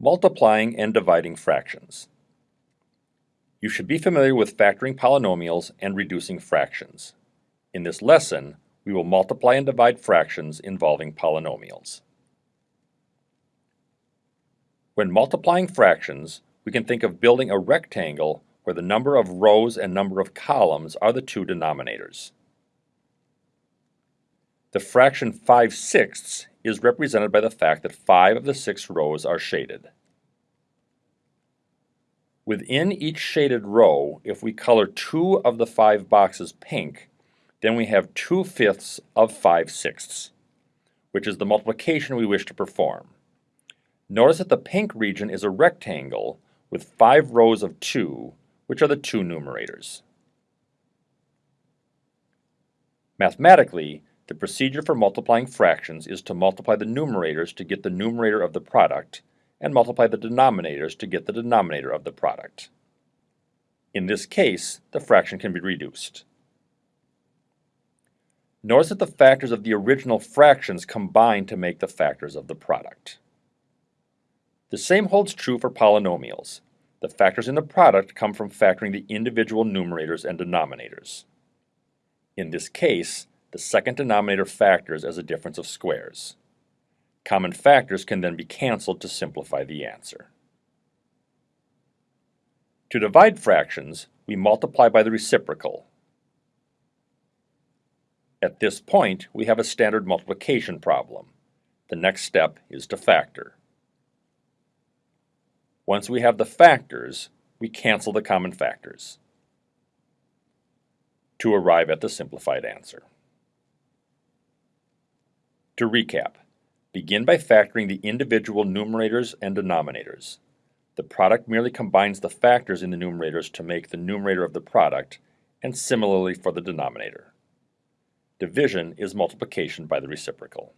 Multiplying and dividing fractions. You should be familiar with factoring polynomials and reducing fractions. In this lesson, we will multiply and divide fractions involving polynomials. When multiplying fractions, we can think of building a rectangle where the number of rows and number of columns are the two denominators. The fraction 5 sixths is represented by the fact that five of the six rows are shaded. Within each shaded row, if we color two of the five boxes pink, then we have 2 fifths of 5 sixths, which is the multiplication we wish to perform. Notice that the pink region is a rectangle with five rows of 2, which are the two numerators. Mathematically, the procedure for multiplying fractions is to multiply the numerators to get the numerator of the product, and multiply the denominators to get the denominator of the product. In this case, the fraction can be reduced. Notice that the factors of the original fractions combine to make the factors of the product. The same holds true for polynomials. The factors in the product come from factoring the individual numerators and denominators. In this case, the second denominator factors as a difference of squares. Common factors can then be canceled to simplify the answer. To divide fractions, we multiply by the reciprocal. At this point, we have a standard multiplication problem. The next step is to factor. Once we have the factors, we cancel the common factors to arrive at the simplified answer. To recap, begin by factoring the individual numerators and denominators. The product merely combines the factors in the numerators to make the numerator of the product, and similarly for the denominator. Division is multiplication by the reciprocal.